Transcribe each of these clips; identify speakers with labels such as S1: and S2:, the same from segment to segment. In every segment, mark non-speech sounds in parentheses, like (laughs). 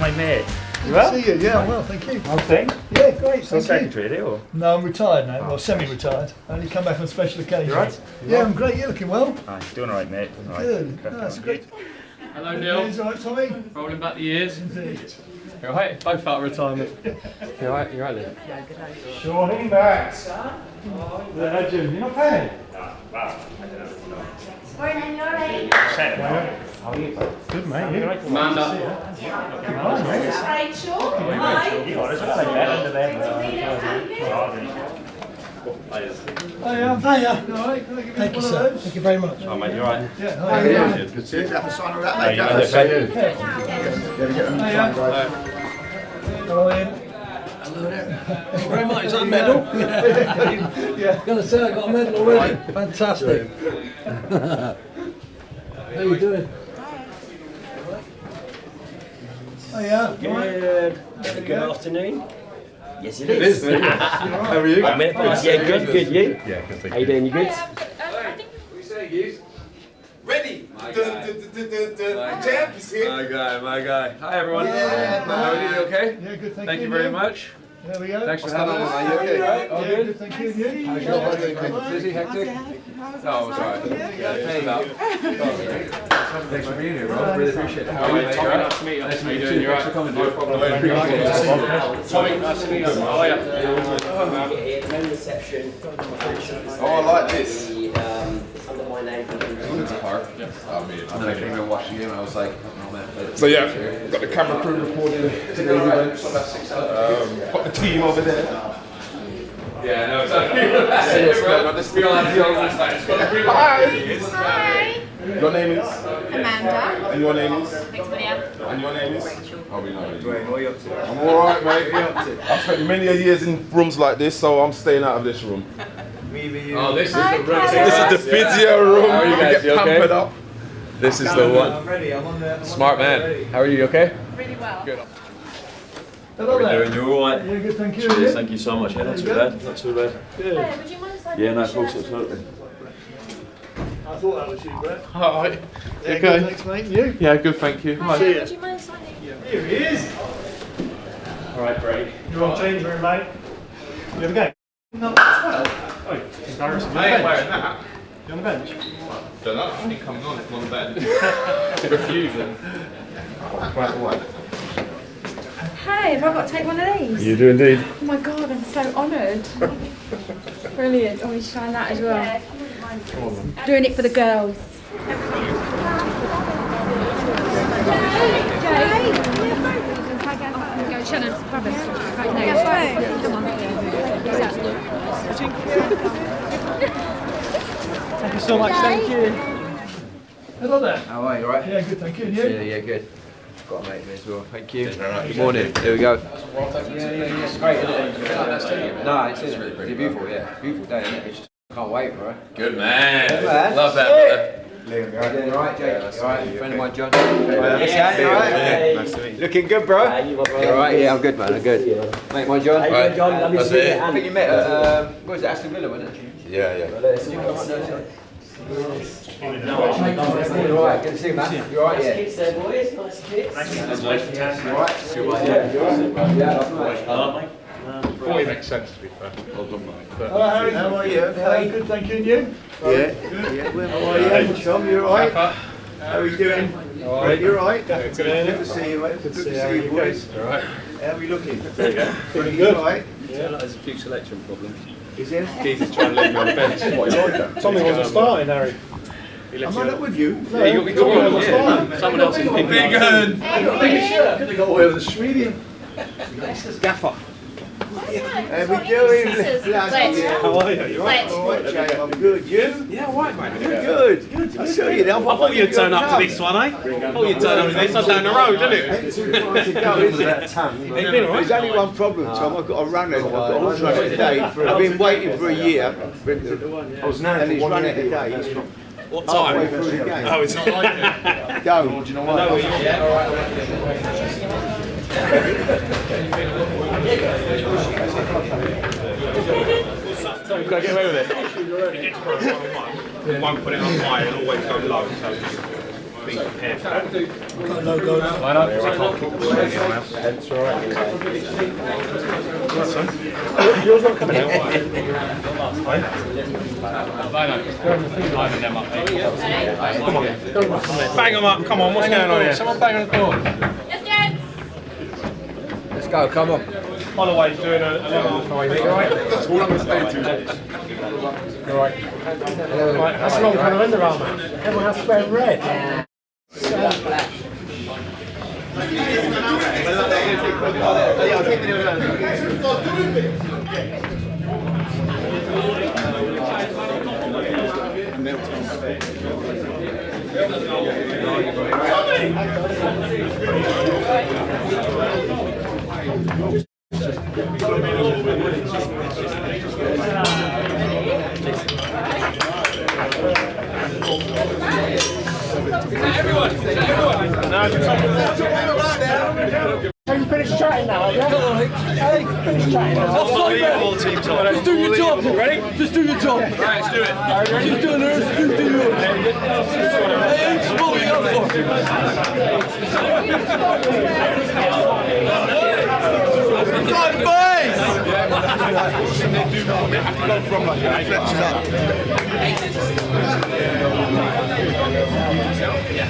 S1: Hi, mate.
S2: Good to see you. Yeah, I'm well, thank you.
S1: How's things?
S2: Yeah, great.
S1: Still
S2: Thank you.
S1: secretary, are you? Or?
S2: No, I'm retired now. Well, oh. semi-retired. I only come back on special occasions.
S1: You right?
S2: Yeah, I'm great. You're looking well.
S1: Ah, Aye, doing alright, mate. Doing all right.
S2: Good.
S1: Crack
S2: No, that's
S1: on.
S2: great.
S3: Hello, Neil.
S2: is all right, Tommy?
S3: Rolling back the years.
S2: Indeed.
S3: You alright? Both out of retirement. (laughs) You alright? You alright, Liam?
S1: Shawnee back. The legend. You're not paying?
S4: Morning, you alright?
S1: How are you? Good, mate. You?
S3: Amanda.
S4: Rachel, hi.
S1: You got us. I'll take that under there.
S2: Yeah. Hiya. All right. Can I give you
S5: Thank you, sir. Thank you very much.
S1: Oh, mate, you're right.
S2: Yeah. Hiya.
S6: Good to see you. Have a sign of that,
S1: Hey,
S6: mate.
S1: you
S6: Have
S1: made
S6: a
S1: it,
S6: sign.
S1: mate.
S6: Yeah, get them.
S2: Hello, Ian.
S5: Thank you very much. Is that a medal? (laughs)
S2: Yeah.
S5: gonna say I got a medal already. Fantastic. How you doing?
S2: Oh, Hiya. All right.
S7: Good. Good afternoon. Yes, it is. (laughs) How are you? yeah, good, good. You? Yeah, good. How you doing? You good?
S6: Ready? Dun, dun, dun, dun, dun, dun. Champ is here.
S3: My guy, my guy. Hi, everyone.
S2: Yeah.
S3: How are you? Okay?
S2: Yeah, good. Thank,
S3: Thank
S2: you.
S3: you very
S2: Yeah.
S3: much.
S2: There we go.
S3: Thanks for having us.
S6: Are you okay?
S3: All
S2: Yeah,
S3: good?
S2: good. Thank you.
S3: How's your life? Busy, hectic? No, oh, it's alright. Yeah, hey, about. (laughs) Thanks for being here, bro. Really appreciate it. How are you? Tommy, nice to meet you. Nice to meet you. Thanks for coming. No problem. Tommy, nice to meet you. How are you?
S7: Here, no reception.
S6: Oh, I like this.
S7: The, um, it's under my name.
S6: It's a park. I mean,
S8: And then I came and watched the game and I was like, oh.
S6: So yeah, got the camera crew recording today's events. Um, got the team over there.
S3: Yeah, no, it's (laughs) okay.
S6: This
S3: We all have the old last night. It's got a green
S4: Hi.
S6: Your name is?
S4: Amanda.
S6: And your name is?
S4: Victoria.
S6: And your name is? Oh, we know you. up to? I'm alright, (laughs) mate. I've spent many a years in rooms like this, so I'm staying out of this room. (laughs)
S3: Oh, this is
S4: Hi,
S3: the room.
S4: Karen.
S6: This is the physio room.
S3: How are you
S6: We
S3: guys?
S6: get
S3: You okay?
S6: pampered up.
S3: This is the one.
S2: I'm ready. I'm on there.
S3: Smart man. How are you? Okay?
S4: Really well. Good.
S2: Hello there.
S9: Doing you all right?
S2: Yeah, good. Thank you.
S9: Cheers, thank you so much. Yeah, not too bad, not too bad.
S4: Hey, would you mind signing
S9: Yeah, no,
S4: my
S9: of course,
S4: shirt?
S9: absolutely.
S2: I thought that was you, Brett. (laughs)
S3: Hi.
S2: Yeah,
S3: Okay.
S2: good. Thanks, mate. You?
S3: Yeah, good, thank you.
S4: Hi,
S2: See ya.
S4: would you mind signing?
S2: Here he is.
S3: All right, great.
S2: You're on change room, mate. You have a game? No, 12. Oh, embarrassing.
S3: I ain't wearing that.
S2: You on the bench?
S3: Don't know. I think coming on if I'm on the bench. (laughs) Refusion.
S4: Hey, have I got to take one of these?
S3: You do indeed.
S4: Oh my god, I'm so honoured. (laughs) Brilliant. Oh, we should try that as well. Doing it for the girls. Shannon, grab us. Right, no. Come on.
S2: Thank you so much. Thank you. Hello there.
S8: How are you, alright?
S2: Yeah, good. Thank you. And?
S8: Yeah, yeah, good. Got a mate me as well. Thank you. Good morning. Here we go. Yeah, yeah, yeah. It's great, isn't it? No, it's, it's really pretty. It's beautiful, yeah. Beautiful day, isn't it? It's just can't wait for it.
S3: Good man.
S8: Good man.
S3: Love that, brother.
S8: Liam, you alright, Jake? You alright? Friend of mine, John.
S7: Yeah,
S8: you alright? Looking good, bro.
S7: you want
S8: You alright? Yeah, I'm good, man. I'm good. Mate, my John.
S3: Right.
S7: John, lovely to
S3: That's
S7: see you.
S8: I think you met at, um, what was it, Aston Villa, wasn't it?
S6: Yeah, yeah.
S8: You alright? Good to see you, man. You alright? Yeah.
S7: Nice Kids there, boys. Nice kids.
S8: You alright? Yeah, you alright? Yeah, nice.
S3: Probably makes sense to be fair. Well done, mate.
S2: Hello, Harry. How are you? Hello, good. Thank you. And you?
S6: Yeah. Yeah. How are you? Chum, you alright? How are you doing? Alright. You alright? Good to see you, mate. Good to see you, boys.
S3: Alright.
S6: How are we looking? Pretty good. Alright?
S9: There's a few selection problems.
S6: Is there?
S3: Keys is trying to leave me on the bench. What, you like that?
S2: Tommy wasn't starting, Harry.
S6: Am I not with you?
S3: Yeah, you got me talking. Yeah. Someone else is picking Big gun.
S2: Could have got away with a Swedian.
S6: How we doing? Bloody hell.
S2: How are you? You alright?
S6: Alright, Jay, I'm good. You?
S2: Yeah, alright, mate.
S6: Good. Good to see you. I
S2: thought you'd turn up to this one, eh? I thought you'd turn up to this. I'm down the road, isn't it? (laughs)
S6: There's
S2: been alright?
S6: only one problem, Tom. I've got to run it. I've got to run it today. I've been waiting for a year. I was now and he's run it today. He's
S2: What
S6: halfway
S2: time?
S6: through the game.
S2: Oh, it's not like it.
S6: Don't. Do you know what? (laughs)
S3: Can I get away with it?
S10: One put it on high and always go low. So be prepared for that.
S6: Got a logo now.
S10: I I can't kick the ball anyone else.
S7: That's all right.
S10: Yours not coming out. Bang them up, come on, what's going on here? Someone bang on the door.
S8: Let's go, come on.
S10: Holloway's doing a, a little halfway thing, alright?
S7: That's all I'm going to stay to.
S10: Right, that's the wrong colour Under Armour. Everyone has to wear red.
S6: Just do your job, ready? Just do your job. Right, let's do it. Just do nurse. Just do yours. Hey, what we up for. Boys!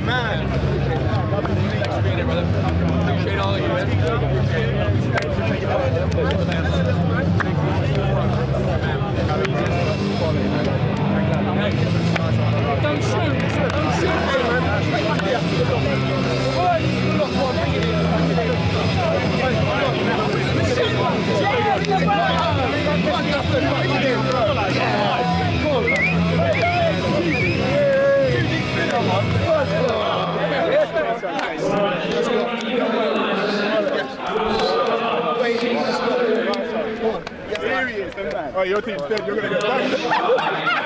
S7: man. Oh, your team's dead. You're going to go back.